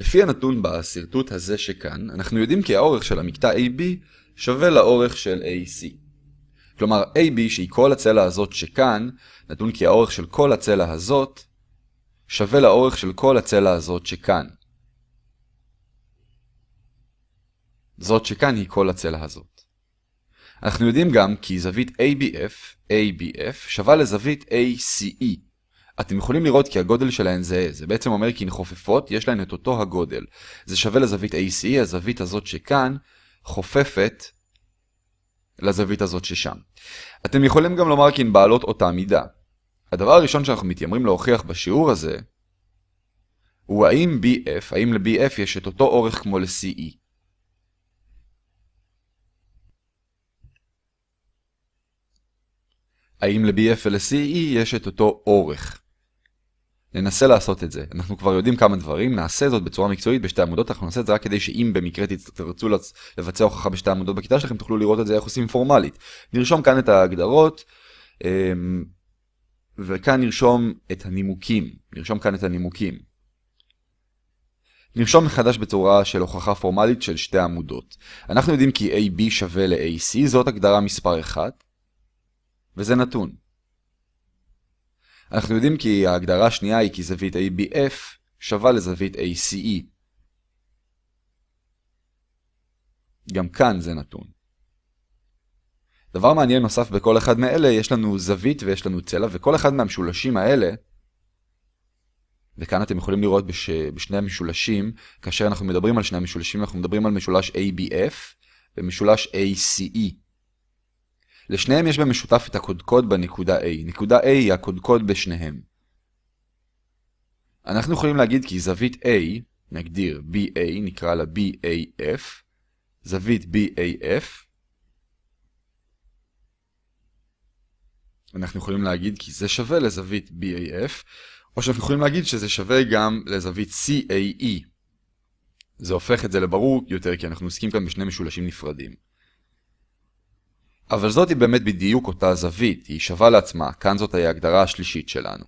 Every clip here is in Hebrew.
לפי הנתון בשרטוט הזה שכאן, אנחנו יודעים כי האורך של המקטע AB שווה לאורך של AC. כלומר, AB שהיא כל הצלע הזאת שכאן, נתון כי האורך של כל הצלע הזאת שווה לאורך של כל הצלע הזאת שכאן. זאת שכאן היא כל הצלע הזאת. אנחנו יודעים גם כי זווית ABF, ABF, שווה לזווית ACE. אתם יכולים לראות כי הגודל שלהן זהה, זה בעצם אומר כי הן חופפות, יש להן את אותו הגודל. זה שווה לזווית ACE, הזווית הזאת שכאן חופפת לזווית הזאת ששם. אתם יכולים גם לומר כי הן בעלות אותה מידה. הדבר הראשון שאנחנו מתיימרים להוכיח בשיעור הזה, הוא האם BF, האם ל-BF יש את אותו אורך כמו ל-CE. האם ל-BF ול-CE יש את אותו אורך. ננסה לעשות את זה. אנחנו כבר יודעים כמה דברים, נעשה זאת בצורה מקצועית בשתי עמודות, אנחנו נעשה את זה רק כדי שאם במקרה תרצו לבצע הוכחה בשתי עמודות בכיתה שלכם, תוכלו לראות את זה איך עושים פורמלית. נרשום כאן את ההגדרות, אמ, וכאן נרשום את הנימוקים. נרשום כאן את הנימוקים. נרשום מחדש בצורה של הוכחה פורמלית של שתי עמודות. אנחנו יודעים כי AB שווה ל-AC, זאת הגדרה מספר 1, וזה נתון. אנחנו יודעים כי ההגדרה השנייה היא כי זווית ABF שווה לזווית ACE. גם כאן זה נתון. דבר מעניין נוסף בכל אחד מאלה, יש לנו זווית ויש לנו צלע, וכל אחד מהמשולשים האלה, וכאן אתם יכולים לראות בש... בשני המשולשים, כאשר אנחנו מדברים על שני המשולשים, אנחנו מדברים על משולש ABF ומשולש ACE. לשניהם יש במשותף את הקודקוד בנקודה A. נקודה A היא הקודקוד בשניהם. אנחנו יכולים להגיד כי זווית A, נגדיר BA, נקרא לה BAF, זווית BAF, אנחנו יכולים להגיד כי זה שווה לזווית BAF, או שאנחנו יכולים להגיד שזה שווה גם לזווית CAE. זה הופך את זה לברור יותר כי אנחנו עוסקים כאן בשני משולשים נפרדים. אבל זאת היא באמת בדיוק אותה זווית, היא שווה לעצמה, כאן זאת ההגדרה השלישית שלנו.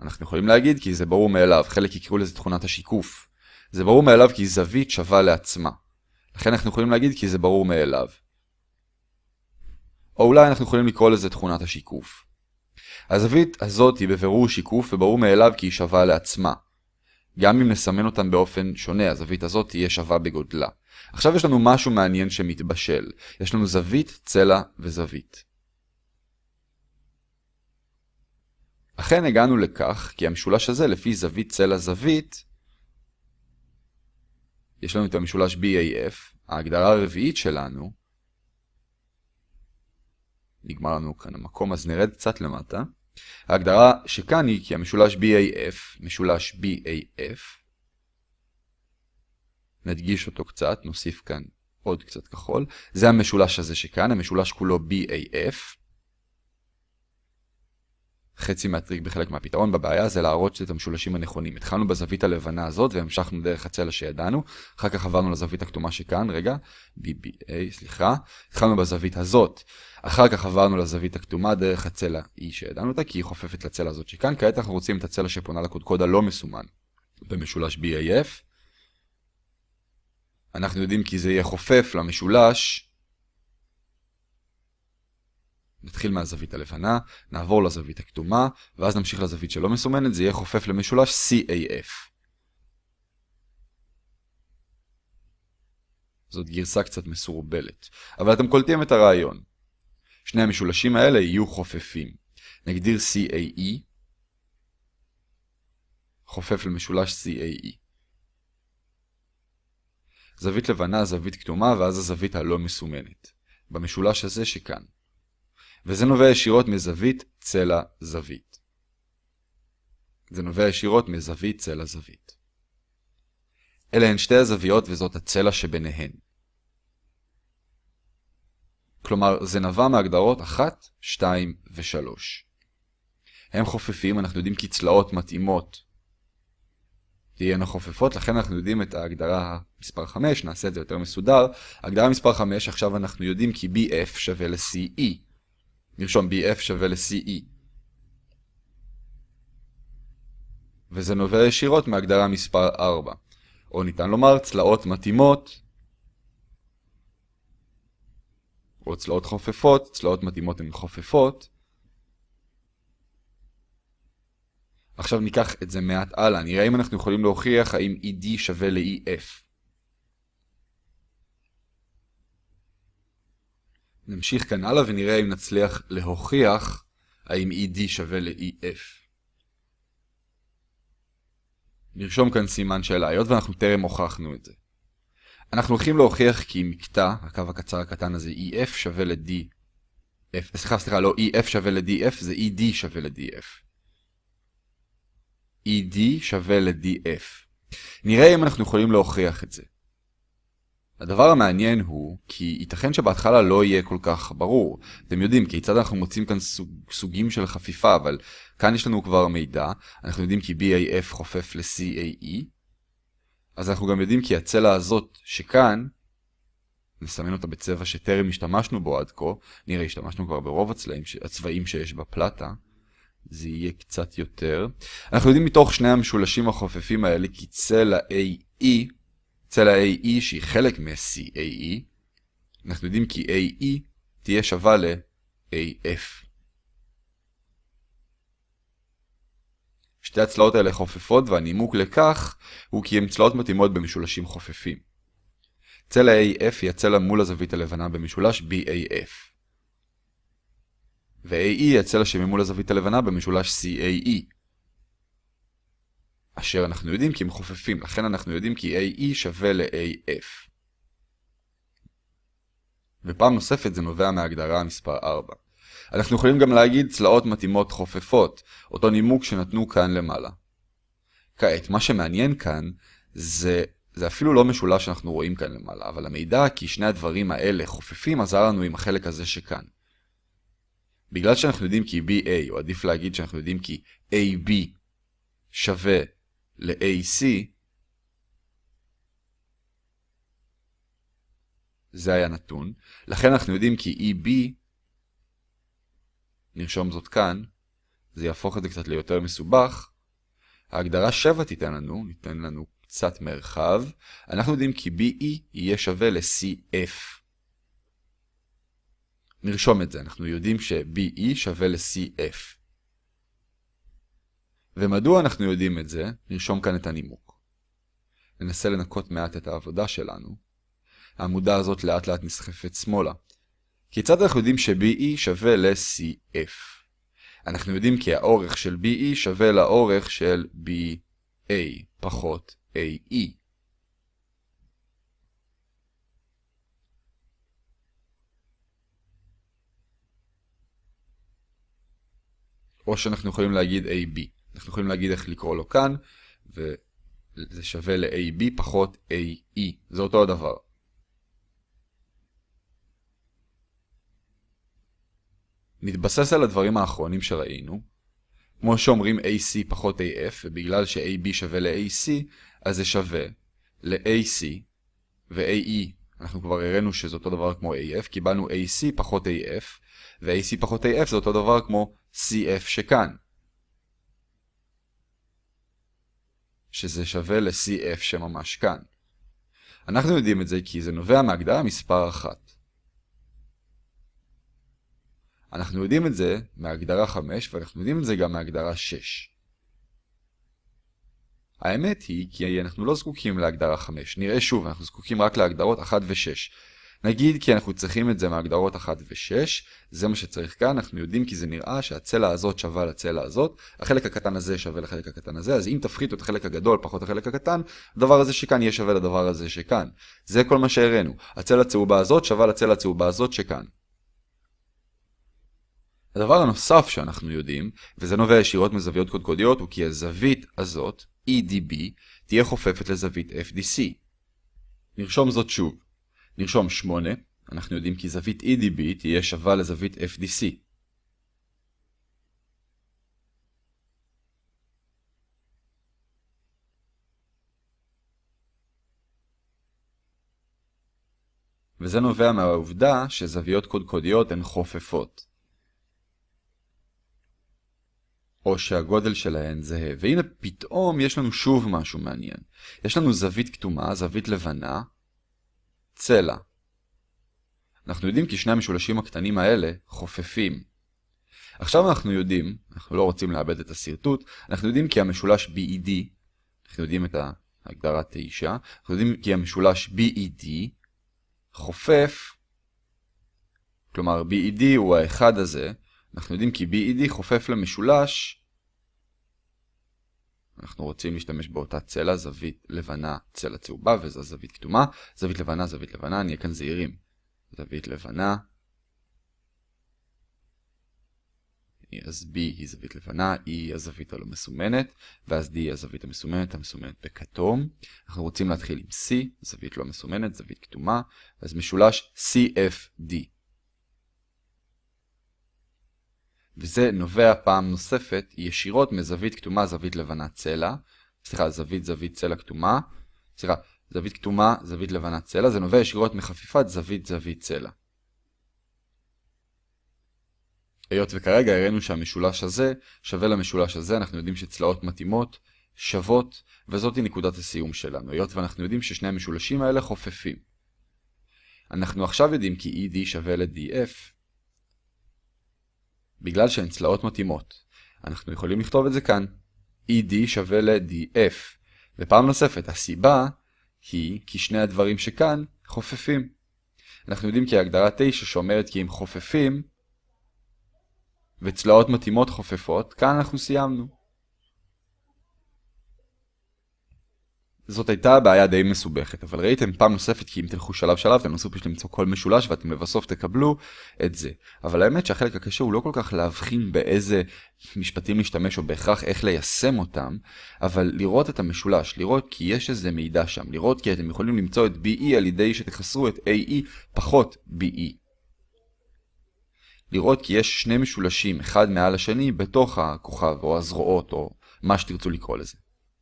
אנחנו יכולים להגיד כי זה ברור מאליו, חלק יקראו לזה תכונת השיקוף. זה ברור מאליו כי זווית שווה לעצמה. לכן אנחנו יכולים להגיד כי זה ברור מאליו. או אולי אנחנו יכולים לקרוא לזה תכונת השיקוף. הזווית הזאת היא בבירור שיקוף וברור מאליו כי היא שווה לעצמה. גם אם נסמן אותן באופן שונה, הזווית הזאת תהיה שווה בגודלה. עכשיו יש לנו משהו מעניין שמתבשל. יש לנו זווית, צלע וזווית. אכן הגענו לכך כי המשולש הזה לפי זווית צלע זווית יש לנו את המשולש BAF, ההגדרה הרביעית שלנו נגמר לנו כאן המקום אז נרד קצת למטה ההגדרה שכאן היא כי המשולש BAF, משולש BAF נדגיש אותו קצת, נוסיף כאן עוד קצת כחול. זה המשולש הזה שכאן, המשולש כולו BAF. חצי מהטריק בחלק מהפתרון בבעיה זה להראות את המשולשים הנכונים. התחלנו בזווית הלבנה הזאת והמשכנו דרך הצלע שידענו, אחר כך עברנו לזווית הכתומה שכאן, רגע, BBA, סליחה. התחלנו בזווית הזאת, אחר כך עברנו לזווית הכתומה דרך הצלע E שידענו אותה, כי היא חופפת לצלע הזאת שכאן. כעת אנחנו רוצים את הצלע שפונה לקודקוד הלא מסומן במשולש BAF. אנחנו יודעים כי זה יהיה חופף למשולש. נתחיל מהזווית הלבנה, נעבור לזווית הכתומה, ואז נמשיך לזווית שלא מסומנת, זה יהיה חופף למשולש CAF. זאת גרסה קצת מסורבלת, אבל אתם קולטים את הרעיון. שני המשולשים האלה יהיו חופפים. נגדיר CAE, חופף למשולש CAE. זווית לבנה, זווית כתומה, ואז הזווית הלא מסומנת. במשולש הזה שכאן. וזה נובע ישירות מזווית צלע זווית. זה נובע ישירות מזווית צלע זווית. אלה הן שתי הזוויות וזאת הצלע שביניהן. כלומר, זה נבע מהגדרות 1, 2 ו-3. הם חופפים, אנחנו יודעים כי צלעות מתאימות תהיינה חופפות, לכן אנחנו יודעים את ההגדרה מספר 5, נעשה את זה יותר מסודר. הגדרה מספר 5, עכשיו אנחנו יודעים כי BF שווה ל-CE. נרשום BF שווה ל-CE. וזה נובע ישירות מהגדרה מספר 4. או ניתן לומר צלעות מתאימות, או צלעות חופפות, צלעות מתאימות הן חופפות. עכשיו ניקח את זה מעט הלאה, נראה אם אנחנו יכולים להוכיח האם ED שווה ל-EF. נמשיך כאן הלאה ונראה אם נצליח להוכיח האם ED שווה ל-EF. נרשום כאן סימן שאלה, היות ואנחנו טרם הוכחנו את זה. אנחנו הולכים להוכיח כי מקטע, הקו הקצר הקטן הזה, EF שווה ל-D. סליחה, סליחה, לא EF שווה ל-DF, זה ED שווה ל-DF. ED שווה ל-DF. נראה אם אנחנו יכולים להוכיח את זה. הדבר המעניין הוא, כי ייתכן שבהתחלה לא יהיה כל כך ברור. אתם יודעים כיצד אנחנו מוצאים כאן סוג, סוגים של חפיפה, אבל כאן יש לנו כבר מידע. אנחנו יודעים כי BAF חופף ל-CAE. אז אנחנו גם יודעים כי הצלע הזאת שכאן, נסמן אותה בצבע שטרם השתמשנו בו עד כה, נראה השתמשנו כבר ברוב הצלעים, הצבעים שיש בפלטה. זה יהיה קצת יותר. אנחנו יודעים מתוך שני המשולשים החופפים האלה כי צלע AE צלע AE שהיא חלק מ-CAE, אנחנו יודעים כי AE תהיה שווה ל-AF. שתי הצלעות האלה חופפות והנימוק לכך הוא כי הן צלעות מתאימות במשולשים חופפים. צלע AF היא הצלע מול הזווית הלבנה במשולש BAF. ו-AE היא הצלע שממול הזווית הלבנה במשולש CAE. אשר אנחנו יודעים כי הם חופפים, לכן אנחנו יודעים כי AE שווה ל-AF. ופעם נוספת זה נובע מההגדרה מספר 4. אנחנו יכולים גם להגיד צלעות מתאימות חופפות, אותו נימוק שנתנו כאן למעלה. כעת, מה שמעניין כאן זה, זה אפילו לא משולש שאנחנו רואים כאן למעלה, אבל המידע כי שני הדברים האלה חופפים עזר לנו עם החלק הזה שכאן. בגלל שאנחנו יודעים כי BA, או עדיף להגיד שאנחנו יודעים כי AB שווה ל-AC, זה היה נתון. לכן אנחנו יודעים כי EB, נרשום זאת כאן, זה יהפוך את זה קצת ליותר מסובך. ההגדרה 7 תיתן לנו, ניתן לנו קצת מרחב. אנחנו יודעים כי BE יהיה שווה ל-CF. נרשום את זה, אנחנו יודעים ש-BE שווה ל-CF. ומדוע אנחנו יודעים את זה? נרשום כאן את הנימוק. ננסה לנקות מעט את העבודה שלנו. העמודה הזאת לאט לאט נסחפת שמאלה. כיצד אנחנו יודעים ש-BE שווה ל-CF? אנחנו יודעים כי האורך של BE שווה לאורך של BA פחות AE. או שאנחנו יכולים להגיד AB. אנחנו יכולים להגיד איך לקרוא לו כאן, וזה שווה ל-AB פחות AE. זה אותו הדבר. נתבסס על הדברים האחרונים שראינו. כמו שאומרים AC פחות AF, ובגלל ש-AB שווה ל-AC, אז זה שווה ל-AC ו-AE. אנחנו כבר הראינו שזה אותו דבר כמו AF, קיבלנו AC פחות AF, ו-AC פחות AF זה אותו דבר כמו CF שכאן. שזה שווה ל-CF שממש כאן. אנחנו יודעים את זה כי זה נובע מהגדרה מספר 1. אנחנו יודעים את זה מהגדרה 5 ואנחנו יודעים את זה גם מהגדרה 6. האמת היא כי אנחנו לא זקוקים להגדרה 5. נראה שוב, אנחנו זקוקים רק להגדרות 1 ו-6. נגיד כי אנחנו צריכים את זה מהגדרות 1 ו-6, זה מה שצריך כאן, אנחנו יודעים כי זה נראה שהצלע הזאת שווה לצלע הזאת, החלק הקטן הזה שווה לחלק הקטן הזה, אז אם תפחיתו את החלק הגדול פחות החלק הקטן, הדבר הזה שכאן יהיה שווה לדבר הזה שכאן. זה כל מה שהראינו, הצלע הצהובה הזאת שווה לצלע הצהובה הזאת שכאן. הדבר הנוסף שאנחנו יודעים, וזה נובע ישירות מזוויות קודקודיות, הוא כי הזווית הזאת, EDB, תהיה חופפת לזווית FDC. נרשום זאת שוב. נרשום 8, אנחנו יודעים כי זווית EDB תהיה שווה לזווית FDC. וזה נובע מהעובדה שזוויות קודקודיות הן חופפות. או שהגודל שלהן זהה. והנה פתאום יש לנו שוב משהו מעניין. יש לנו זווית כתומה, זווית לבנה, צלע. אנחנו יודעים כי שני המשולשים הקטנים האלה חופפים. עכשיו אנחנו יודעים, אנחנו לא רוצים לאבד את השרטוט, אנחנו יודעים כי המשולש BED, אנחנו יודעים את ההגדרה 9, אנחנו יודעים כי המשולש BED חופף, כלומר BED הוא האחד הזה, אנחנו יודעים כי BED חופף למשולש, אנחנו רוצים להשתמש באותה צלע, זווית לבנה, צלע צהובה, וזו זווית כתומה, זווית לבנה, זווית לבנה, נהיה כאן זהירים. זווית לבנה, אז B היא זווית לבנה, E היא הזווית הלא מסומנת, ואז D היא הזווית המסומנת, המסומנת בכתום. אנחנו רוצים להתחיל עם C, זווית לא מסומנת, זווית כתומה, אז משולש CFD. וזה נובע פעם נוספת ישירות מזווית כתומה, זווית לבנה צלע, סליחה, זווית זווית צלע כתומה, סליחה, זווית כתומה, זווית לבנה צלע, זה נובע ישירות מחפיפת זווית זווית צלע. היות וכרגע הראינו שהמשולש הזה שווה למשולש הזה, אנחנו יודעים שצלעות מתאימות שוות, וזאת היא נקודת הסיום שלנו, היות ואנחנו יודעים ששני המשולשים האלה חופפים. אנחנו עכשיו יודעים כי ED שווה ל-DF, בגלל שהן צלעות מתאימות. אנחנו יכולים לכתוב את זה כאן. ED שווה ל-DF. ופעם נוספת, הסיבה היא כי שני הדברים שכאן חופפים. אנחנו יודעים כי ההגדרה 9 שאומרת כי הם חופפים, וצלעות מתאימות חופפות, כאן אנחנו סיימנו. זאת הייתה בעיה די מסובכת, אבל ראיתם פעם נוספת כי אם תלכו שלב שלב תנסו פשוט למצוא כל משולש ואתם לבסוף תקבלו את זה. אבל האמת שהחלק הקשה הוא לא כל כך להבחין באיזה משפטים להשתמש או בהכרח איך ליישם אותם, אבל לראות את המשולש, לראות כי יש איזה מידע שם, לראות כי אתם יכולים למצוא את BE על ידי שתחסרו את AE פחות BE. לראות כי יש שני משולשים אחד מעל השני בתוך הכוכב או הזרועות או מה שתרצו לקרוא לזה.